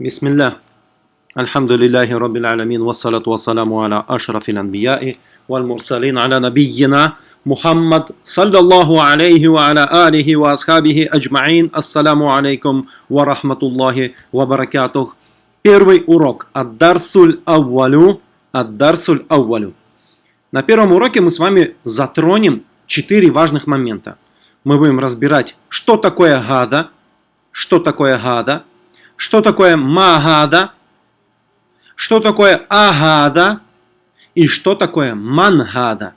بسم الله الحمد لله رب العالمين والصلاة والسلام على أشرف الأنبياء والمرسلين على نبينا محمد صلى الله عليه وعلى آله وأصحابه أجمعين السلام عليكم ورحمة الله وبركاته Первый урок Ад-Дарсуль Аввалю Ад-Дарсуль Аввалю На первом уроке мы с вами затронем четыре важных момента. Мы будем разбирать, что такое гада, что такое гада, что такое магада, что такое агада и что такое мангада.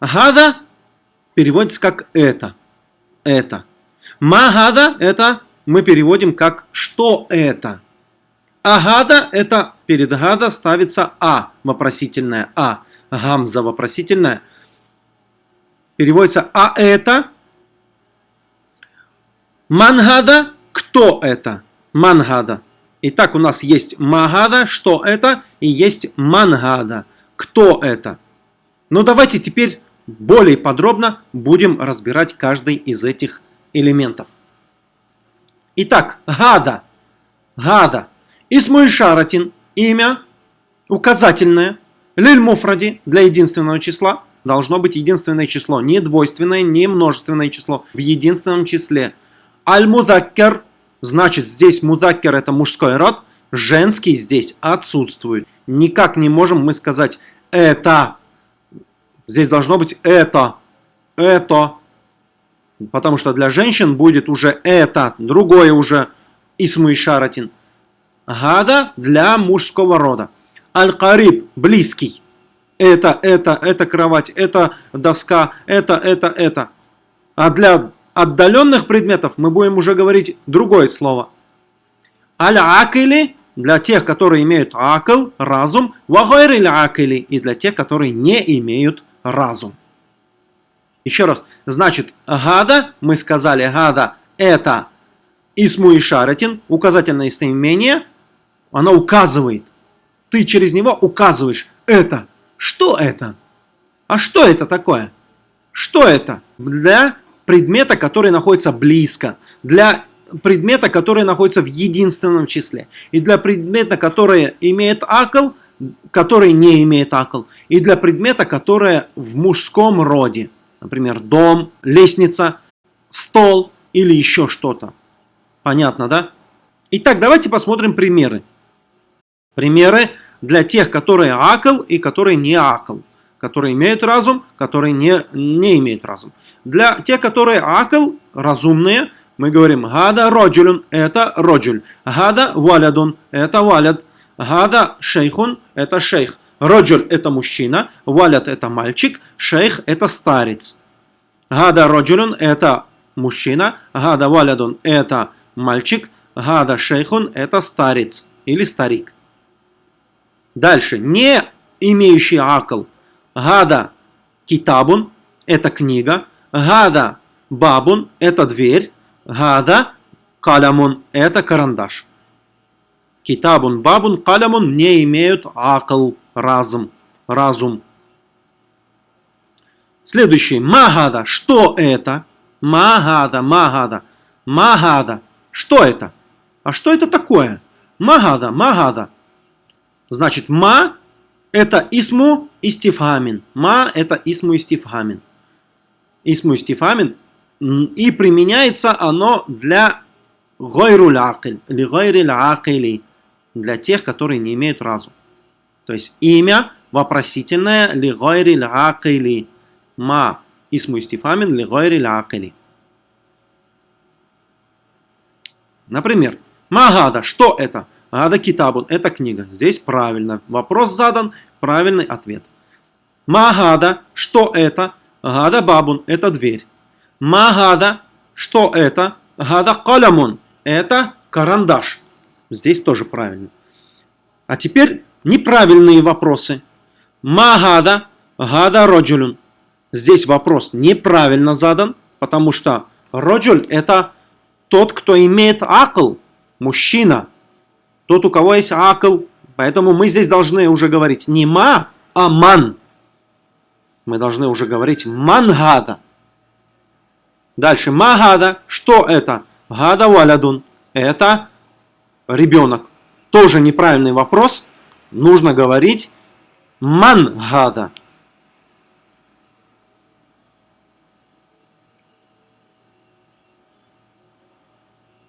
Гада переводится как это. Это. Магада это мы переводим как что это. Агада это перед гада ставится а вопросительное а. Гамза вопросительное. Переводится а это. Мангада кто это? Мангада. Итак, у нас есть Магада, что это, и есть Мангада, кто это. Но давайте теперь более подробно будем разбирать каждый из этих элементов. Итак, Гада. Гада. Исмуиль Шаратин. Имя указательное. Лиль Муфради для единственного числа. Должно быть единственное число. Не двойственное, не множественное число. В единственном числе. Аль-Мудаккер Значит, здесь музакер это мужской род, женский здесь отсутствует. Никак не можем мы сказать это. Здесь должно быть это, это. Потому что для женщин будет уже это, другое уже исму и шаратин. Гада для мужского рода. Аль-Кариб, близкий. Это, это, это кровать, это доска, это, это, это. А для отдаленных предметов мы будем уже говорить другое слово. Аль-акили для тех, которые имеют акл, разум, вагайриль акили и для тех, которые не имеют разум. Еще раз, значит, гада, мы сказали, гада это исму и шаратин, указательное местоимение, оно указывает. Ты через него указываешь это. Что это? А что это такое? Что это? Для предмета, который находится близко, для предмета, который находится в единственном числе, и для предмета, который имеет акл, который не имеет акл, и для предмета, который в мужском роде, например, дом, лестница, стол или еще что-то. Понятно, да? Итак, давайте посмотрим примеры. Примеры для тех, которые акл и которые не акл, которые имеют разум, которые не, не имеют разум. Для тех, которые акл, разумные, мы говорим гада роджулюн, это роджуль. Гада валядун, это валяд. Гада шейхун, это шейх. Роджуль это мужчина, валяд это мальчик, шейх это старец. Гада роджулюн это мужчина, гада валядун это мальчик, гада шейхун это старец или старик. Дальше, не имеющий акл. Гада китабун это книга, Гада бабун – это дверь. Гада калямун – это карандаш. Китабун бабун калямун не имеют акл, разум. разум. Следующий. Магада. Что это? Магада, магада. Магада. Что это? А что это такое? Магада, магада. Значит, ма – это исму истифамин. Ма – это исму истифамин. Исму истифамин, и применяется оно для гойруль акиль, или гойриль для тех, которые не имеют разум. То есть имя вопросительное ли гойриль акили, ма исму истифамин ли гойриль. Например, Магада, что это? Гада китабун, это книга. Здесь правильно. Вопрос задан, правильный ответ. Магада, что это? Гада бабун – это дверь. Магада – что это? Гада калямун – это карандаш. Здесь тоже правильно. А теперь неправильные вопросы. Магада, гада роджулюн. Здесь вопрос неправильно задан, потому что роджуль – это тот, кто имеет акл, мужчина. Тот, у кого есть акл. Поэтому мы здесь должны уже говорить не ма, а ман мы должны уже говорить мангада. Дальше магада. Что это? Гада валядун. Это ребенок. тоже неправильный вопрос. Нужно говорить ман гада.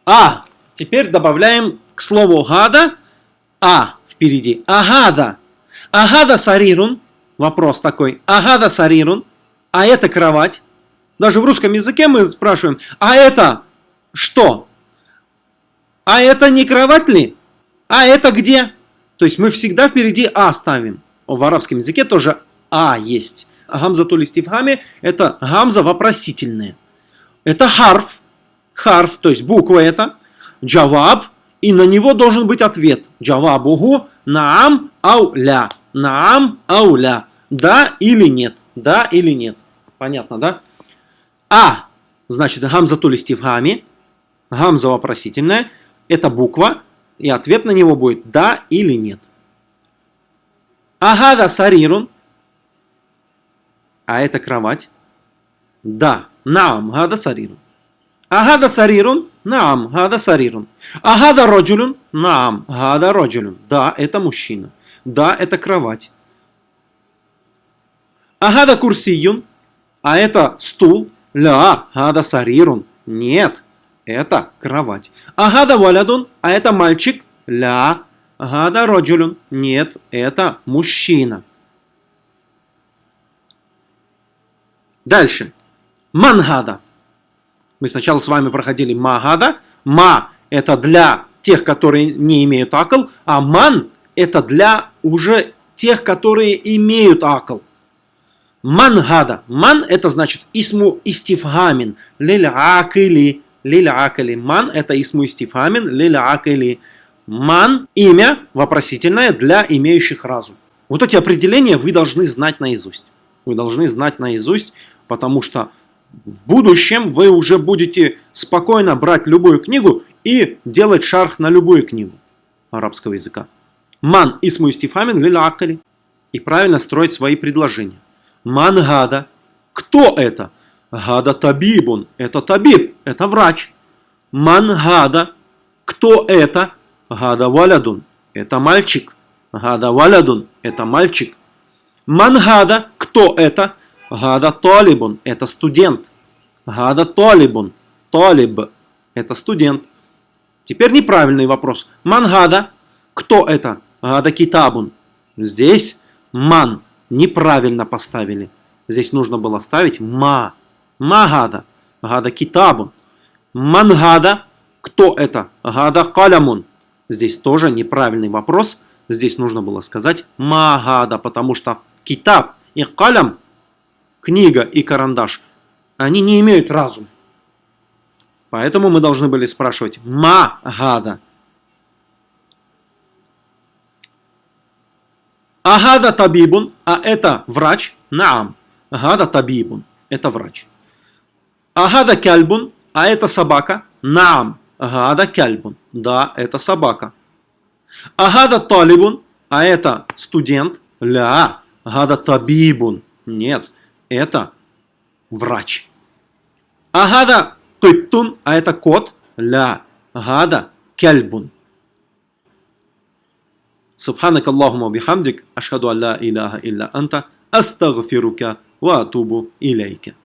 А, теперь добавляем к слову гада а впереди. Агада. Агада сарирун. Вопрос такой. Агада сарирун. А это кровать. Даже в русском языке мы спрашиваем, а это что? А это не кровать ли? А это где? То есть мы всегда впереди А ставим. В арабском языке тоже А есть. Гамза тулистивхами это гамза вопросительная. Это харф. Харф, то есть буква это. Джаваб. И на него должен быть ответ. Джавабуху наам ауля. Наам ауля. Да или нет. Да или нет. Понятно, да? А, значит, гамза тулистивхами. Гамза вопросительная. Это буква. И ответ на него будет да или нет. Агада сарирун. А это кровать. Да. Наам гада сарирун. Агада сарирун. Наам гада сарирун. Агада роджулюн. Наам гада роджулюн. Да, это мужчина. Да, это кровать. Агада курсиюн. А это стул. Ля, гада сарирун. Нет, это кровать. Агада валядун, а это мальчик. Ля, гада роджулюн. Нет, это мужчина. Дальше. Мангада. Мы сначала с вами проходили магада. Ма – это для тех, которые не имеют акл, а ман – это для уже тех, которые имеют акл. Мангада. Ман – это значит исму истифгамин. Лиль акили. Лиль акили. Ман – это исму истифгамин. Лиль акили. Ман – имя вопросительное для имеющих разум. Вот эти определения вы должны знать наизусть. Вы должны знать наизусть, потому что в будущем вы уже будете спокойно брать любую книгу и делать шарх на любую книгу арабского языка. Ман исму истифамин лилакали. И правильно строить свои предложения. Ман гада. Кто это? Гада табибун. Это табиб. Это врач. Ман гада. Кто это? Гада валядун. Это мальчик. Гада валядун. Это мальчик. Ман гада. Кто это? Гада талибун – это студент. Гада талибун – талиб – это студент. Теперь неправильный вопрос. Мангада – кто это? Гада китабун. Здесь ман неправильно поставили. Здесь нужно было ставить ма. Магада. Гада китабун. Мангада. Кто это? Гада калямун. Здесь тоже неправильный вопрос. Здесь нужно было сказать магада, потому что китаб и калям книга и карандаш, они не имеют разум. Поэтому мы должны были спрашивать «ма гада». Агада табибун, а это врач, наам. Агада табибун, это врач. Агада кальбун, а это собака, наам. Агада кальбун, да, это собака. Агада талибун, а это студент, ля. Агада табибун, нет, это врач. Агада кыттун, а это кот, ля гада кельбун. Субханак Аллахума бихамдик, ашхаду алла илляха илля анта, астагфирука ва атубу илейке.